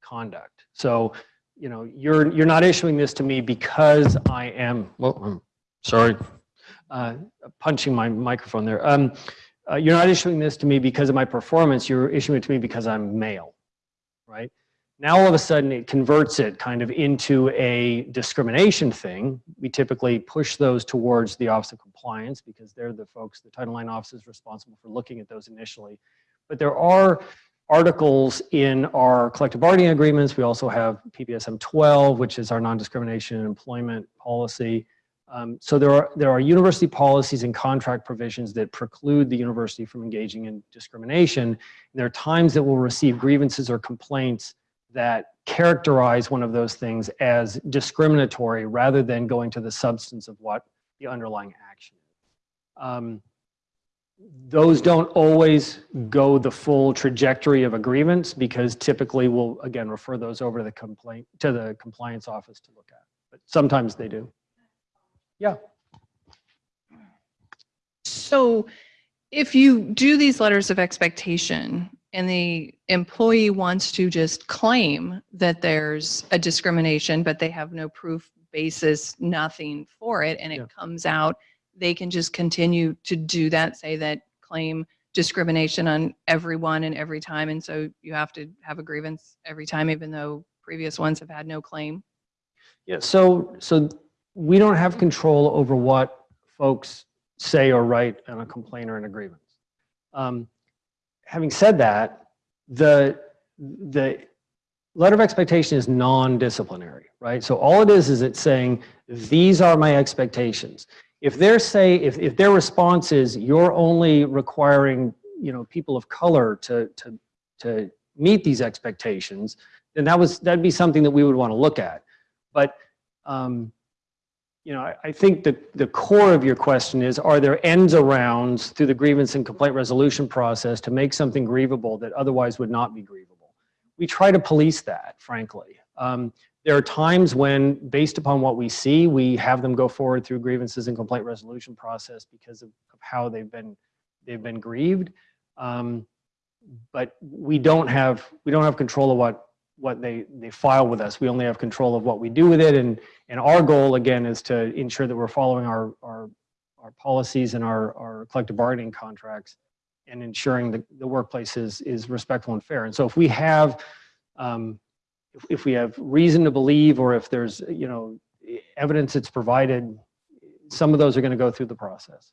conduct. So, you know, you're you're not issuing this to me because I am. Well, I'm sorry, uh, punching my microphone there. Um, uh, you're not issuing this to me because of my performance. You're issuing it to me because I'm male, right? Now all of a sudden it converts it kind of into a discrimination thing. We typically push those towards the Office of Compliance because they're the folks, the Title IX office is responsible for looking at those initially. But there are articles in our collective bargaining agreements. We also have PPSM 12, which is our non-discrimination in employment policy. Um, so there are, there are university policies and contract provisions that preclude the university from engaging in discrimination. There are times that we'll receive grievances or complaints that characterize one of those things as discriminatory rather than going to the substance of what the underlying action is. Um, those don't always go the full trajectory of a grievance because typically we'll again refer those over to the complaint to the compliance office to look at. But sometimes they do. Yeah. So if you do these letters of expectation and the employee wants to just claim that there's a discrimination, but they have no proof basis, nothing for it, and it Yeah. comes out, they can just continue to do that, say that claim discrimination on everyone and every time. And so you have to have a grievance every time, even though previous ones have had no claim. Yeah, so, so we don't have control over what folks say or write in a complaint or in a grievance. Um, having said that, the, the letter of expectation is non-disciplinary, right? So all it is, is it's saying, these are my expectations. If they're say, if, if their response is, you're only requiring, you know, people of color to, to, to meet these expectations, then that was, that'd be something that we would want to look at. But, um, you know, I, I think that the core of your question is, are there ends arounds through the grievance and complaint resolution process to make something grievable that otherwise would not be grievable? We try to police that, frankly. Um, there are times when, based upon what we see, we have them go forward through grievances and complaint resolution process because of, of how they've been, they've been grieved. Um, but we don't have, we don't have control of what, what they, they file with us. We only have control of what we do with it. And, and our goal, again, is to ensure that we're following our, our, our policies and our, our collective bargaining contracts and ensuring that the workplace is, is respectful and fair. And so if we have, um, if, if we have reason to believe, or if there's, you know, evidence that's provided, some of those are going to go through the process.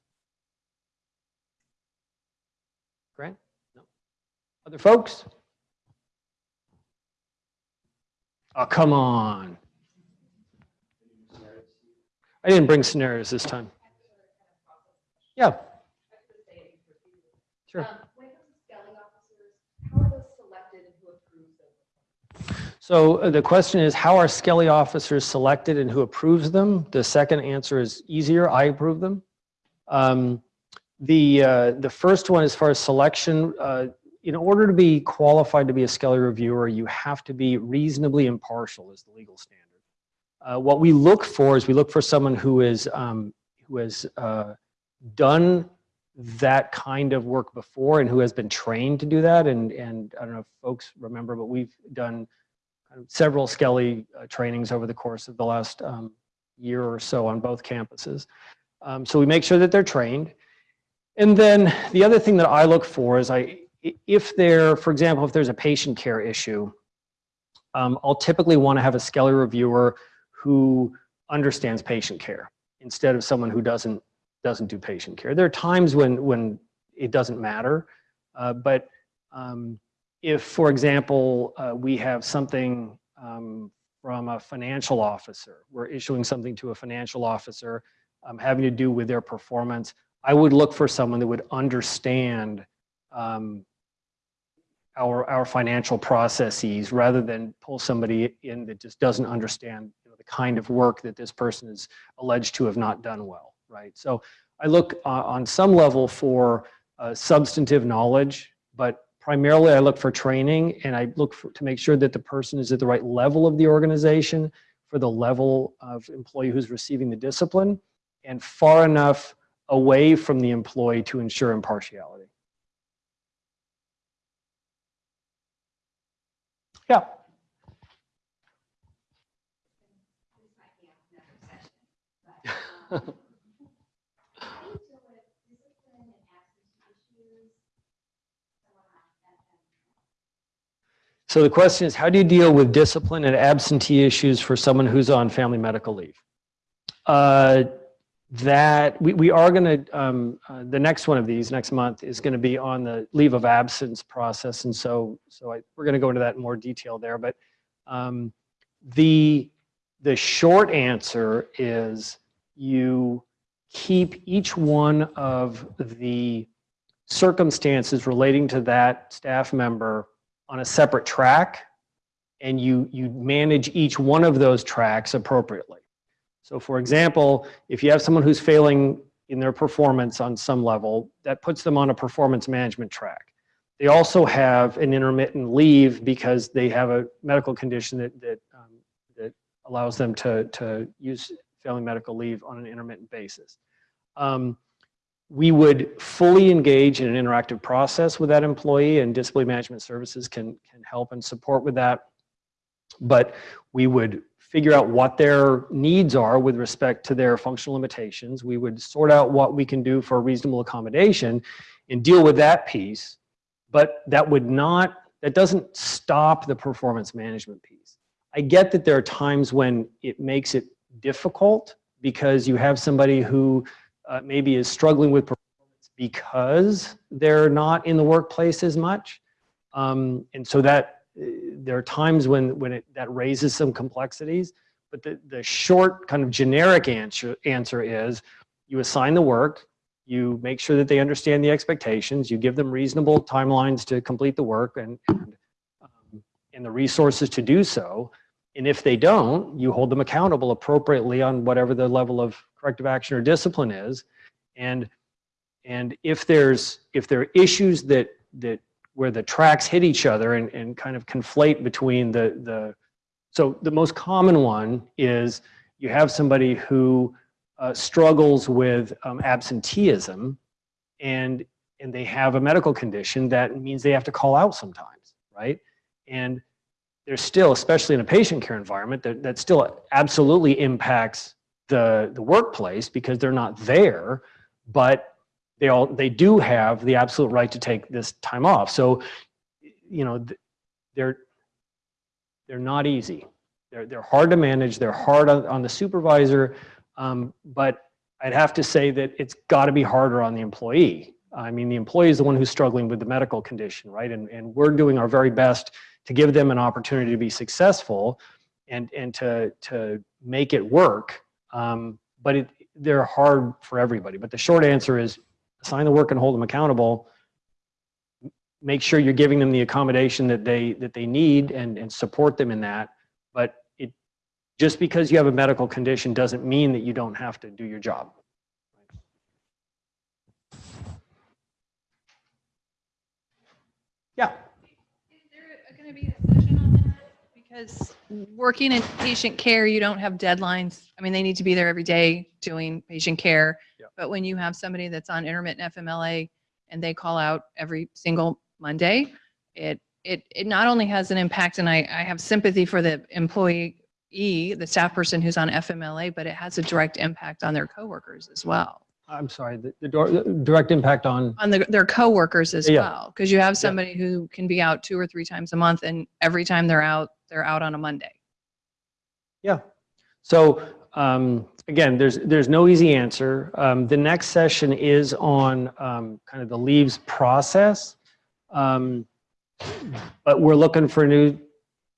Grant? No. Other folks? Oh, come on. I didn't bring scenarios this time. Yeah. Sure. So uh, the question is, how are Skelly officers selected and who approves them? The second answer is easier, I approve them. Um, the, uh, the first one, as far as selection, uh, in order to be qualified to be a Skelly reviewer, you have to be reasonably impartial is the legal standard. Uh, what we look for is we look for someone who is um, who has uh, done that kind of work before and who has been trained to do that. And and I don't know if folks remember, but we've done several Skelly uh, trainings over the course of the last um, year or so on both campuses. Um, so we make sure that they're trained. And then the other thing that I look for is I, if there, for example, if there's a patient care issue, um, I'll typically want to have a Skelly reviewer who understands patient care instead of someone who doesn't doesn't do patient care. There are times when when it doesn't matter, uh, but um, if, for example, uh, we have something um, from a financial officer, we're issuing something to a financial officer um, having to do with their performance, I would look for someone that would understand um, our, our financial processes rather than pull somebody in that just doesn't understand the kind of work that this person is alleged to have not done well, right? So I look uh, on some level for uh, substantive knowledge, but primarily I look for training and I look for, to make sure that the person is at the right level of the organization for the level of employee who's receiving the discipline and far enough away from the employee to ensure impartiality. Yeah. So the question is, how do you deal with discipline and absentee issues for someone who's on family medical leave? Uh, that we, we are going to, um, uh, the next one of these next month is going to be on the leave of absence process. And so, so I, we're going to go into that in more detail there. But um, the, the short answer is you keep each one of the circumstances relating to that staff member on a separate track and you, you manage each one of those tracks appropriately. So for example, if you have someone who's failing in their performance on some level, that puts them on a performance management track. They also have an intermittent leave because they have a medical condition that, that, um, that allows them to, to use family medical leave on an intermittent basis. Um, we would fully engage in an interactive process with that employee and disability management services can, can help and support with that. But we would figure out what their needs are with respect to their functional limitations. We would sort out what we can do for a reasonable accommodation and deal with that piece. But that would not, that doesn't stop the performance management piece. I get that there are times when it makes it difficult because you have somebody who uh, maybe is struggling with performance because they're not in the workplace as much. Um, and so that uh, there are times when, when it, that raises some complexities, but the, the short kind of generic answer, answer is you assign the work, you make sure that they understand the expectations, you give them reasonable timelines to complete the work and, and, um, and the resources to do so. And if they don't, you hold them accountable appropriately on whatever the level of corrective action or discipline is. And, and if there's, if there are issues that, that where the tracks hit each other and, and kind of conflate between the, the, so the most common one is you have somebody who uh, struggles with um, absenteeism and, and they have a medical condition that means they have to call out sometimes, right? And there's still, especially in a patient care environment, that, that still absolutely impacts the, the workplace because they're not there, but they all they do have the absolute right to take this time off. So, you know, they're they're not easy. They're they're hard to manage. They're hard on, on the supervisor, um, but I'd have to say that it's got to be harder on the employee. I mean, the employee is the one who's struggling with the medical condition, right? And and we're doing our very best to give them an opportunity to be successful, and and to to make it work. Um, but it, they're hard for everybody. But the short answer is assign the work and hold them accountable. Make sure you're giving them the accommodation that they that they need and, and support them in that. But it just because you have a medical condition doesn't mean that you don't have to do your job. Yeah. Is there going to be a session on that? Because working in patient care, you don't have deadlines. I mean, they need to be there every day doing patient care. Yeah. But when you have somebody that's on intermittent FMLA and they call out every single Monday, it, it, it not only has an impact, and I, I have sympathy for the employee, E, the staff person who's on FMLA, but it has a direct impact on their coworkers as well. I'm sorry, the, the dir- the direct impact on, on the, their coworkers as Yeah. well. Because you have somebody who can be out two or three times a month and every time they're out, they're out on a Monday. yeah. So um, again, there's, there's no easy answer. Um, The next session is on um, kind of the leaves process. Um, But we're looking for new,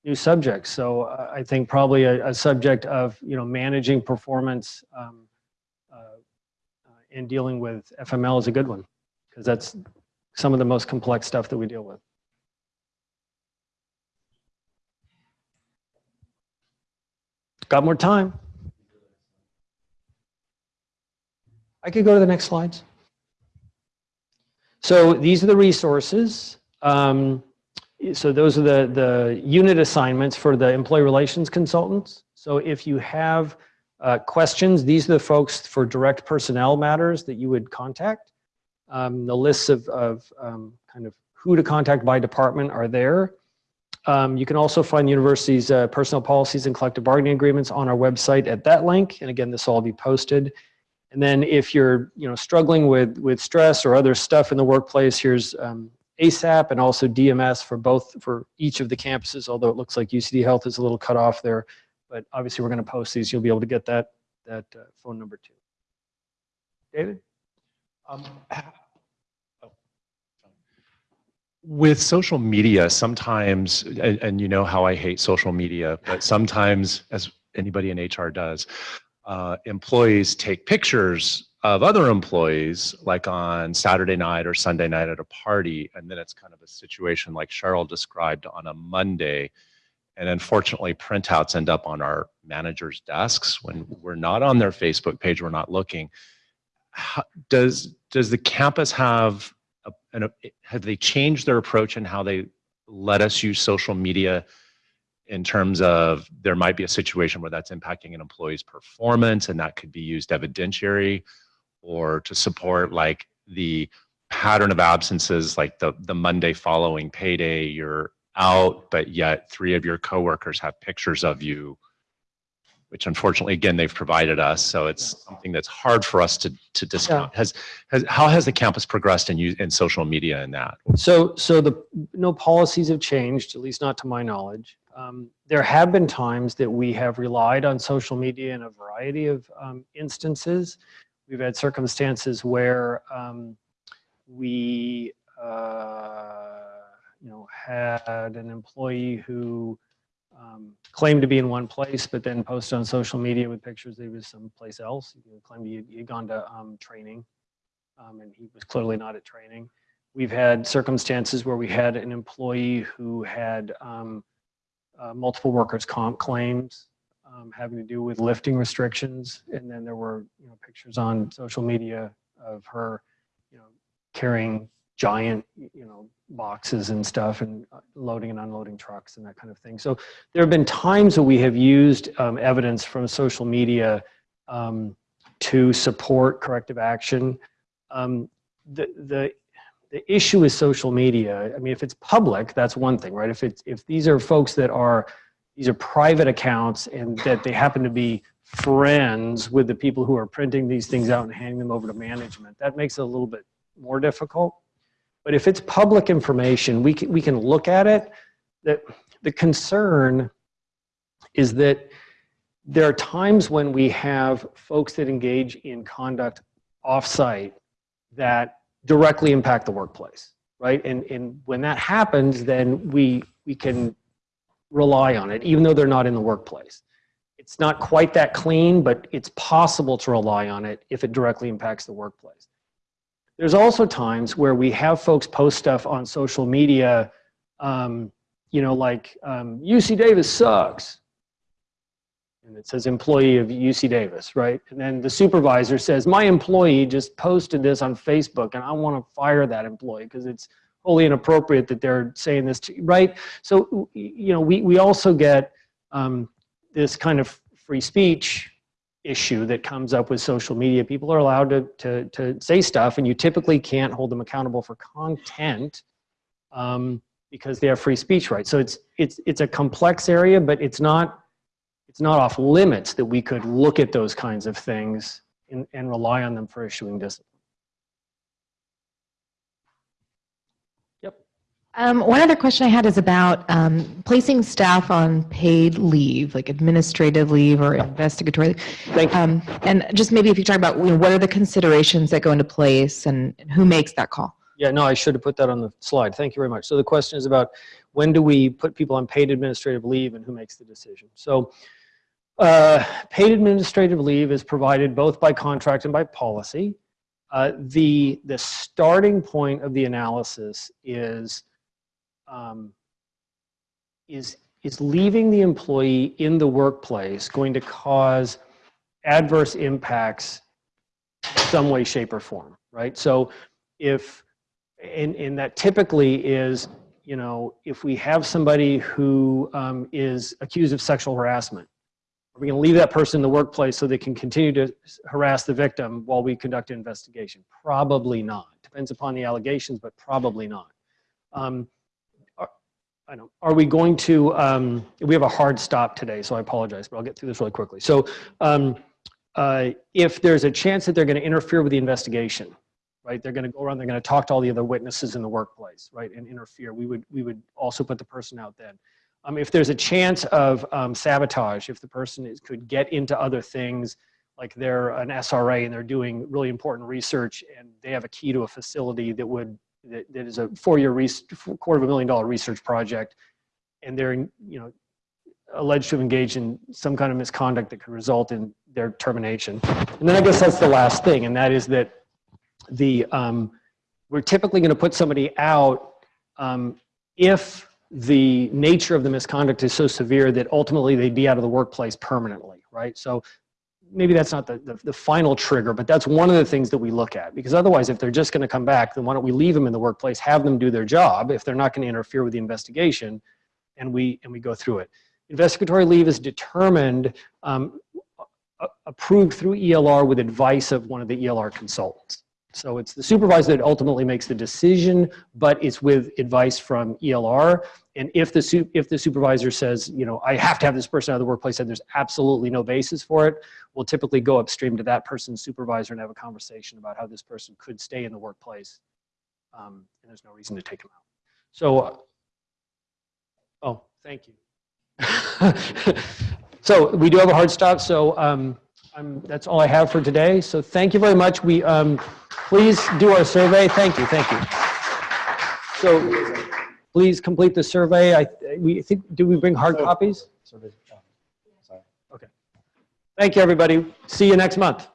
new subjects. So uh, I think probably a, a subject of, you know, managing performance um, and dealing with FML is a good one. Because that's some of the most complex stuff that we deal with. Got more time? I could go to the next slides. So these are the resources. Um, so those are the, the unit assignments for the employee relations consultants. So if you have uh, questions, these are the folks for direct personnel matters that you would contact. Um, the lists of, of um, kind of who to contact by department are there. Um, you can also find the university's uh, personnel policies and collective bargaining agreements on our website at that link. And again, this will all be posted. And then if you're you know, struggling with, with stress or other stuff in the workplace, here's um, ASAP and also DMS for both, for each of the campuses, although it looks like UCD Health is a little cut off there. But obviously, we're going to post these. You'll be able to get that, that uh, phone number too. David? Um, oh. With social media, sometimes, and, and you know how I hate social media, but sometimes, as anybody in HR does, uh, employees take pictures of other employees, like on Saturday night or Sunday night at a party, and then it's kind of a situation like Cheryl described on a Monday. And unfortunately, printouts end up on our managers' desks when we're not on their Facebook page, we're not looking. How, does does the campus have a, an, have they changed their approach in how they let us use social media in terms of there might be a situation where that's impacting an employee's performance and that could be used evidentiary or to support like the pattern of absences like the the Monday following payday you're out but yet three of your coworkers have pictures of you which unfortunately, again, they've provided us. So it's something that's hard for us to, to discount. Has, has, how has the campus progressed in, in social media in that? So, so the, no policies have changed, at least not to my knowledge. Um, There have been times that we have relied on social media in a variety of um, instances. We've had circumstances where um, we, uh, you know, had an employee who um, claimed to be in one place, but then posted on social media with pictures that he was someplace else. He claimed he had- gone to um, training, um, and he was clearly not at training. We've had circumstances where we had an employee who had um, uh, multiple workers' comp claims um, having to do with lifting restrictions, and then there were you know pictures on social media of her, you know, carrying giant you know boxes and stuff and uh, loading and unloading trucks and that kind of thing. So there have been times that we have used um, evidence from social media um, to support corrective action. Um, the, the, the issue is social media. I mean, if it's public, that's one thing, right? If it's, if these are folks that are, these are private accounts and that they happen to be friends with the people who are printing these things out and handing them over to management, that makes it a little bit more difficult. But if it's public information, we can, we can look at it. The, the concern is that there are times when we have folks that engage in conduct offsite that directly impact the workplace, right? And, and when that happens, then we, we can rely on it, even though they're not in the workplace. It's not quite that clean, but it's possible to rely on it if it directly impacts the workplace. There's also times where we have folks post stuff on social media, um, you know, like um, UC Davis sucks. And it says employee of UC Davis, right? And then the supervisor says, my employee just posted this on Facebook and I want to fire that employee because it's wholly inappropriate that they're saying this to, right? So, you know, we, we also get um, this kind of free speech issue that comes up with social media. People are allowed to, to, to say stuff and you typically can't hold them accountable for content um, because they have free speech rights. So it's, it's, it's a complex area, but it's not, it's not off limits that we could look at those kinds of things and, and rely on them for issuing discipline. Um, one other question I had is about um, placing staff on paid leave, like administrative leave or investigatory. leave. Um, and just maybe if you talk about you know, what are the considerations that go into place and, and who makes that call? Yeah, no, I should have put that on the slide. Thank you very much. So the question is about when do we put people on paid administrative leave and who makes the decision? So uh, paid administrative leave is provided both by contract and by policy. Uh, the, the starting point of the analysis is, um, is, is leaving the employee in the workplace going to cause adverse impacts some way, shape, or form, right? So if, and, and that typically is, you know, if we have somebody who um, is accused of sexual harassment, are we going to leave that person in the workplace so they can continue to harass the victim while we conduct an investigation? Probably not. Depends upon the allegations, but probably not. Um, I know. Are we going to? Um, we have a hard stop today, so I apologize, but I'll get through this really quickly. So, um, uh, if there's a chance that they're going to interfere with the investigation, right? They're going to go around, they're going to talk to all the other witnesses in the workplace, right, and interfere. We would, we would also put the person out then. Um, if there's a chance of um, sabotage, if the person is, could get into other things, like they're an SRA and they're doing really important research and they have a key to a facility that would, that, that is a four-year, quarter of a million dollar research project, and they're, you know, alleged to have engaged in some kind of misconduct that could result in their termination. And then I guess that's the last thing, and that is that the um, we're typically going to put somebody out um, if the nature of the misconduct is so severe that ultimately they'd be out of the workplace permanently, right? So maybe that's not the, the, the final trigger, but that's one of the things that we look at. Because otherwise, if they're just going to come back, then why don't we leave them in the workplace, have them do their job if they're not going to interfere with the investigation, and we and we go through it. Investigatory leave is determined, um, approved through ELR with advice of one of the ELR consultants. So it's the supervisor that ultimately makes the decision, but it's with advice from ELR. And if the, if the supervisor says, you know, I have to have this person out of the workplace and there's absolutely no basis for it, we'll typically go upstream to that person's supervisor and have a conversation about how this person could stay in the workplace. Um, and there's no reason to take them out. So, uh, oh, thank you. so we do have a hard stop. So um, I'm, that's all I have for today. So thank you very much. We um, please do our survey. Thank you. Thank you. So please complete the survey. I we think. Do we bring hard copies? Survey- Sorry. Thank you, everybody. See you next month.